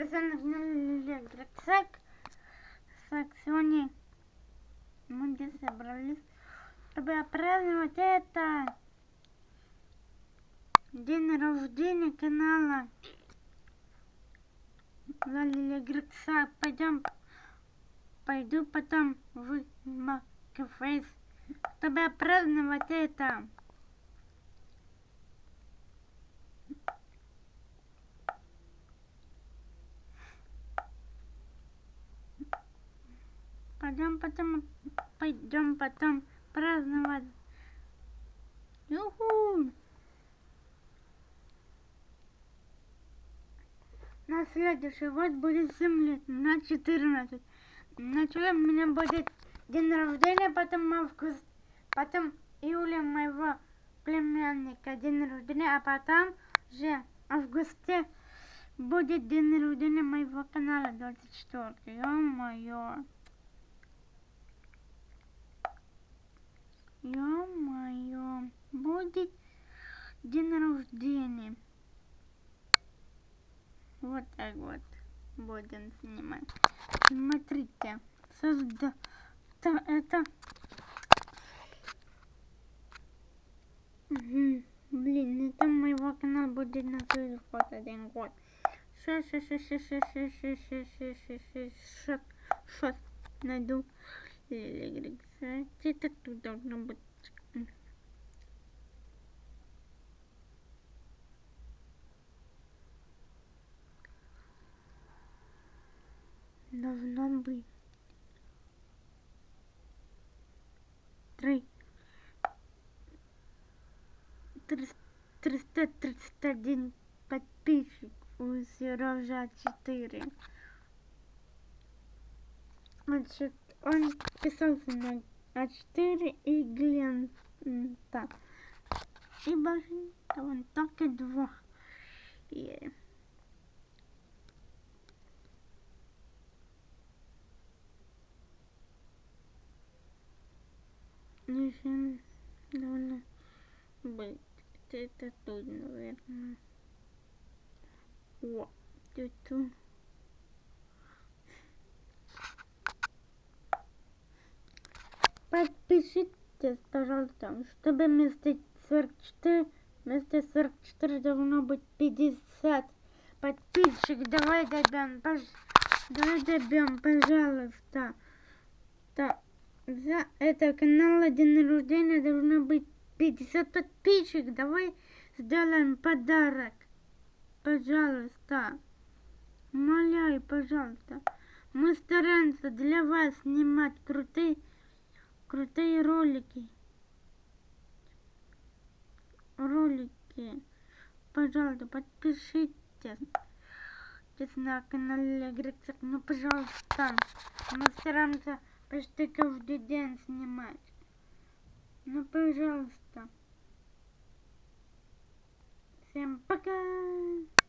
Друзья, электрик. Так, сегодня мы здесь собрались, чтобы отпраздновать это день рождения канала Лали Грекса. Пойдем, пойду потом в Макфейс, чтобы отпраздновать это. Пойдем потом, пойдем потом праздновать. Юху! На следующий год будет 7 лет, на 14. Начало у меня будет день рождения, потом август, потом июля моего племянника день рождения, а потом же в августе будет день рождения моего канала 24. Ё-моё. Ё-моё, будет день рождения. Вот так вот будем снимать. Смотрите, созда... Это... Угу. Блин, это моего канала будет на год один год. Сейчас, сейчас, сейчас, сейчас, сейчас, сейчас, сейчас, сейчас, сейчас, сейчас, найду. Это тут должно быть. Должно быть. Три. Триста тридцать один подписчик у Сережа 4. Значит, он писался на А4 и глента. И больше он только два. И... Еще должно быть это тут, наверное. Вот, тут. Подпишитесь, пожалуйста, чтобы вместо 44, вместо 44 должно быть 50 подписчик. Давай добьем, пож... давай добьем, пожалуйста. Да. За это канал день рождения должно быть 50 подписчик. Давай сделаем подарок. Пожалуйста. Умоляю, пожалуйста. Мы стараемся для вас снимать крутые крутые ролики. Ролики. Пожалуйста, подпишитесь на канале Грицак. Ну, пожалуйста. Мы стараемся почти каждый день снимать. Ну, пожалуйста. Всем пока!